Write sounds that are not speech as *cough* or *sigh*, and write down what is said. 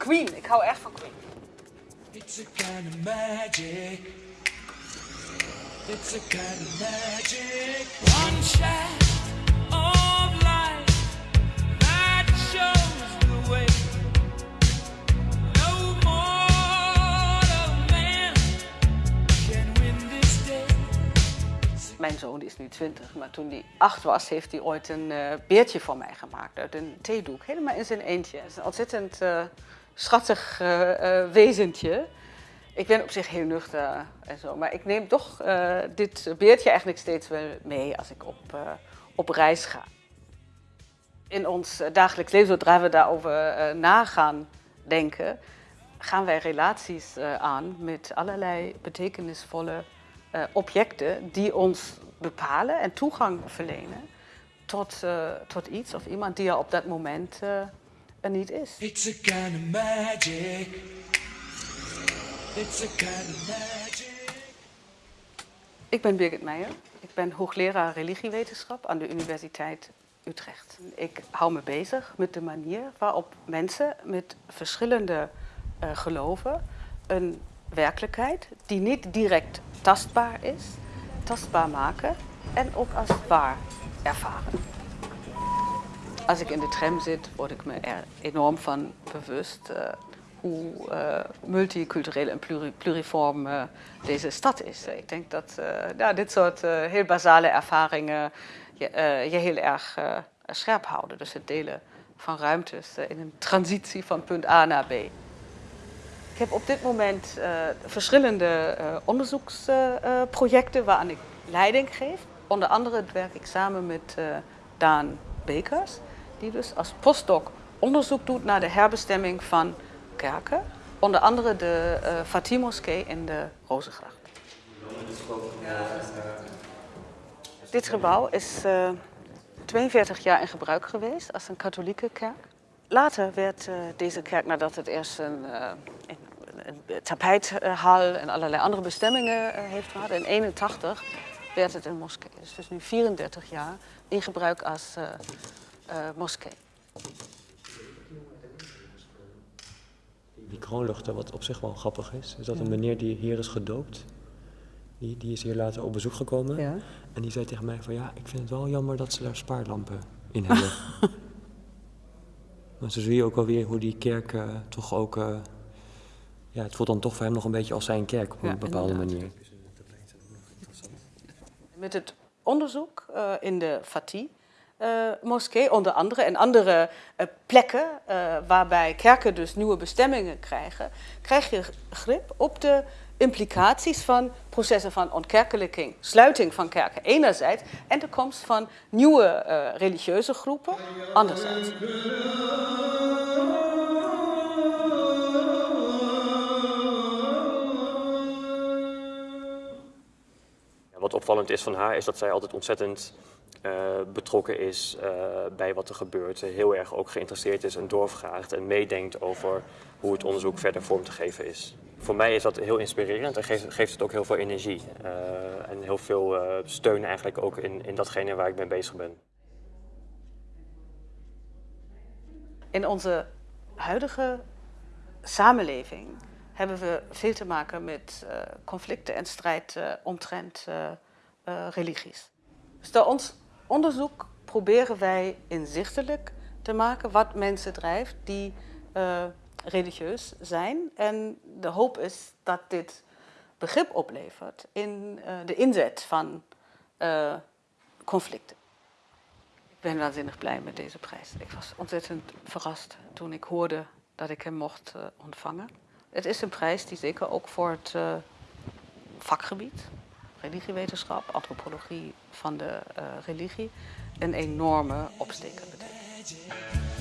Queen. Ik hou echt van Queen. It's a kind of magic. It's a kind of magic. One shot of light that shows the way. No mortal man can win this day. Mijn zoon is nu 20, maar toen hij 8 was, heeft hij ooit een eh, beertje voor mij gemaakt uit een theedoek. Helemaal in zijn eentje. Het is een ontzettend eh, schattig eh, eh, wezentje. Ik ben op zich heel nuchter en zo, maar ik neem toch eh, dit beertje eigenlijk steeds wel mee als ik op, op reis ga. In ons dagelijks leven, zodra we daarover na gaan denken, gaan wij relaties aan met allerlei betekenisvolle objecten die ons bepalen en toegang verlenen tot, tot iets of iemand die er op dat moment er niet is. It's a kind of magic. It's a kind of magic. Ik ben Birgit Meijer. Ik ben hoogleraar religiewetenschap aan de Universiteit Utrecht. Ik hou me bezig met de manier waarop mensen met verschillende eh, geloven een werkelijkheid die niet direct tastbaar is, tastbaar maken en ook als waar ervaren. Als ik in de tram zit, word ik me er enorm van bewust eh, hoe eh, multicultureel en pluri- pluriform eh, deze stad is. Ik denk dat ja, dit soort heel basale ervaringen je, heel erg scherp houden. Dus het delen van ruimtes in een transitie van punt A naar B. Ik heb op dit moment verschillende onderzoeksprojecten waaraan ik leiding geef. Onder andere werk ik samen met Daan Bekers, die dus als postdoc onderzoek doet naar de herbestemming van kerken. Onder andere de eh Fatih Moskee in de Rozengracht. Dit gebouw is eh, 42 jaar in gebruik geweest als een katholieke kerk. Later werd eh, deze kerk, nadat het eerst een, eh, een, een tapijthal en allerlei andere bestemmingen eh, heeft gehad, in 81 werd het een moskee. Dus is nu 34 jaar in gebruik als eh, eh, moskee. Die kroonluchter, wat op zich wel grappig is, is dat een meneer die hier is gedoopt, die, die is hier later op bezoek gekomen. Ja. En die zei tegen mij van ja, ik vind het wel jammer dat ze daar spaarlampen in hebben. *laughs* maar zo zie je ook alweer hoe die kerk eh, toch ook, eh, ja, het voelt dan toch voor hem nog een beetje als zijn kerk op een Ja, bepaalde inderdaad. manier. Met het onderzoek eh, in de Fatih eh, moskee, onder andere, en andere eh, plekken eh, waarbij kerken dus nieuwe bestemmingen krijgen, krijg je grip op de implicaties van processen van ontkerkelijking, sluiting van kerken enerzijds en de komst van nieuwe eh, religieuze groepen anderzijds. Wat opvallend is van haar is dat zij altijd ontzettend eh, betrokken is eh, bij wat er gebeurt. Heel erg ook geïnteresseerd is en doorvraagt en meedenkt over hoe het onderzoek verder vorm te geven is. Voor mij is dat heel inspirerend en geeft, geeft het ook heel veel energie. eh, en heel veel eh, steun eigenlijk ook in, in datgene waar ik mee bezig ben. In onze huidige samenleving hebben we veel te maken met eh, conflicten en strijd eh, omtrent eh, eh, religies. Dus door ons onderzoek proberen wij inzichtelijk te maken wat mensen drijft die eh, religieus zijn. En de hoop is dat dit begrip oplevert in eh, de inzet van eh, conflicten. Ik ben waanzinnig blij met deze prijs. Ik was ontzettend verrast toen ik hoorde dat ik hem mocht ontvangen. Het is een prijs die zeker ook voor het vakgebied, religiewetenschap, antropologie van de eh, religie, een enorme opsteker betekent.